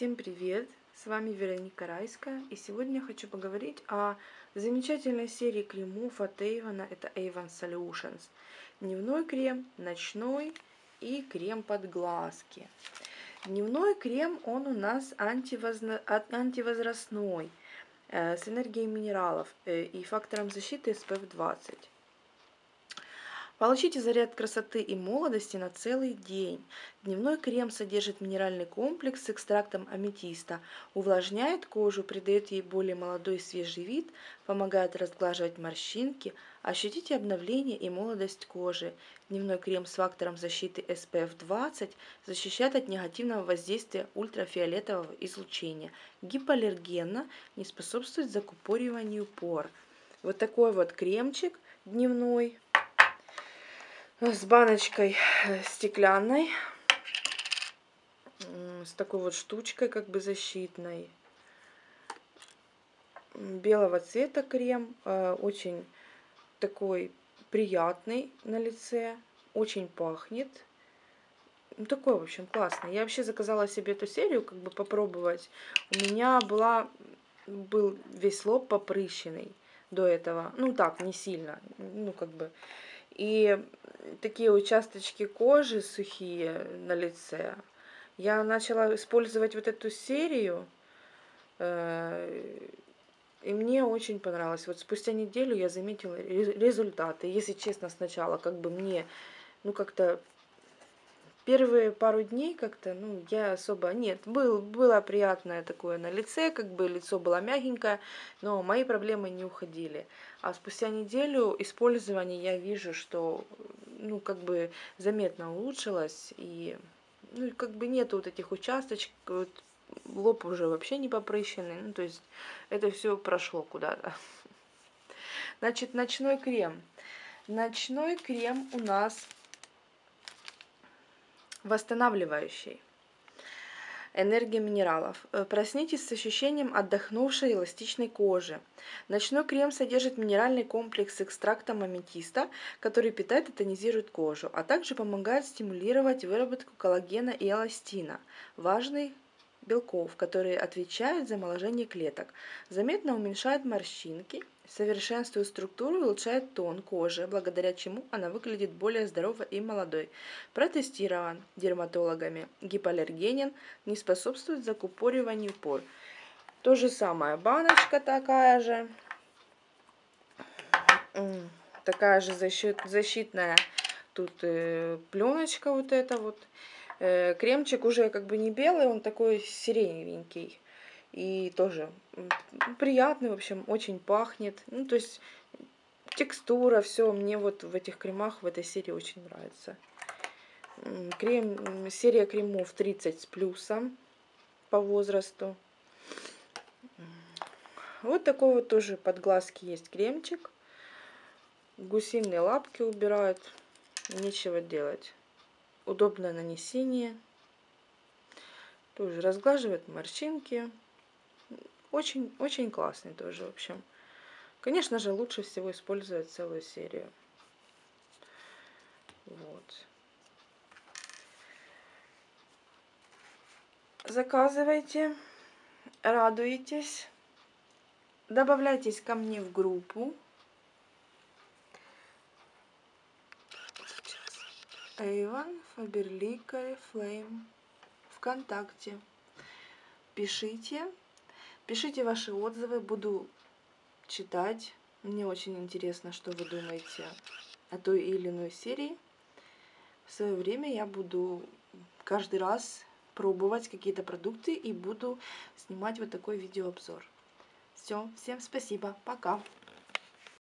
Всем привет! С вами Вероника Райская и сегодня я хочу поговорить о замечательной серии кремов от Avon. Это Avon Solutions. Дневной крем, ночной и крем под глазки. Дневной крем, он у нас антивозна... антивозрастной, э, с энергией минералов э, и фактором защиты SPF 20. Получите заряд красоты и молодости на целый день. Дневной крем содержит минеральный комплекс с экстрактом аметиста, увлажняет кожу, придает ей более молодой и свежий вид, помогает разглаживать морщинки, ощутите обновление и молодость кожи. Дневной крем с фактором защиты SPF 20 защищает от негативного воздействия ультрафиолетового излучения, гипоаллергенно, не способствует закупориванию пор. Вот такой вот кремчик дневной с баночкой э, стеклянной, с такой вот штучкой как бы защитной. Белого цвета крем, э, очень такой приятный на лице, очень пахнет. Ну, такой, в общем, классный. Я вообще заказала себе эту серию, как бы попробовать. У меня была, был весь лоб попрыщенный до этого. Ну, так, не сильно. Ну, как бы и такие участочки кожи сухие на лице. Я начала использовать вот эту серию, э, и мне очень понравилось. Вот спустя неделю я заметила результаты. Если честно, сначала как бы мне, ну как-то Первые пару дней как-то, ну, я особо... Нет, был, было приятное такое на лице, как бы лицо было мягенькое, но мои проблемы не уходили. А спустя неделю использования я вижу, что, ну, как бы заметно улучшилось, и, ну, как бы нету вот этих участочков, вот, лоб уже вообще не попрыщенный, ну, то есть это все прошло куда-то. Значит, ночной крем. Ночной крем у нас восстанавливающий. Энергия минералов. Э, проснитесь с ощущением отдохнувшей эластичной кожи. Ночной крем содержит минеральный комплекс с экстрактом аметиста, который питает и тонизирует кожу, а также помогает стимулировать выработку коллагена и эластина, важный белков, которые отвечают за омоложение клеток. Заметно уменьшает морщинки, совершенствует структуру и улучшает тон кожи, благодаря чему она выглядит более здоровой и молодой. Протестирован дерматологами. Гипоаллергенен, не способствует закупориванию пор. То же самое, баночка такая же. Такая же защит, защитная тут э, пленочка вот эта вот. Э, кремчик уже как бы не белый, он такой сиреневенький. И тоже приятный, в общем, очень пахнет. Ну, то есть текстура, все мне вот в этих кремах, в этой серии очень нравится. Крем, серия кремов 30 с плюсом по возрасту. Вот такой вот тоже под глазки есть кремчик. Гусиные лапки убирают. Нечего делать удобное нанесение. Тоже разглаживает морщинки. Очень, очень классный тоже, в общем. Конечно же, лучше всего использовать целую серию. Вот. Заказывайте, радуйтесь, добавляйтесь ко мне в группу. Эйван Фаберлика Флейм ВКонтакте. Пишите, пишите ваши отзывы, буду читать. Мне очень интересно, что вы думаете о той или иной серии. В свое время я буду каждый раз пробовать какие-то продукты и буду снимать вот такой видеообзор. Все, всем спасибо, пока!